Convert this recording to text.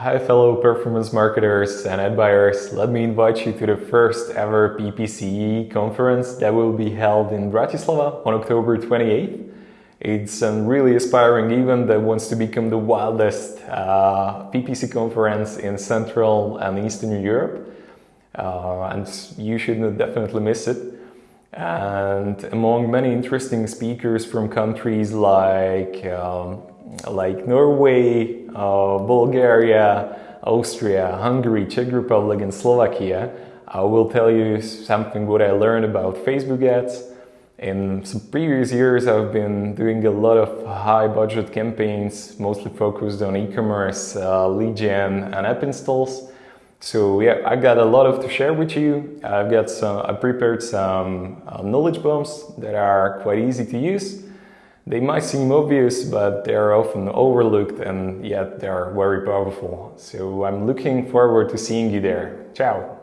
Hi fellow performance marketers and ad buyers, let me invite you to the first ever PPCE conference that will be held in Bratislava on October 28th. It's a really aspiring event that wants to become the wildest uh, PPC conference in Central and Eastern Europe uh, and you should definitely miss it. And among many interesting speakers from countries like um, like Norway, uh, Bulgaria, Austria, Hungary, Czech Republic and Slovakia, I will tell you something what I learned about Facebook ads. In some previous years I've been doing a lot of high budget campaigns, mostly focused on e-commerce, uh, lead gen and app installs. So yeah, I got a lot of to share with you. I've got some, I prepared some uh, knowledge bombs that are quite easy to use. They might seem obvious, but they're often overlooked and yet they're very powerful. So I'm looking forward to seeing you there. Ciao!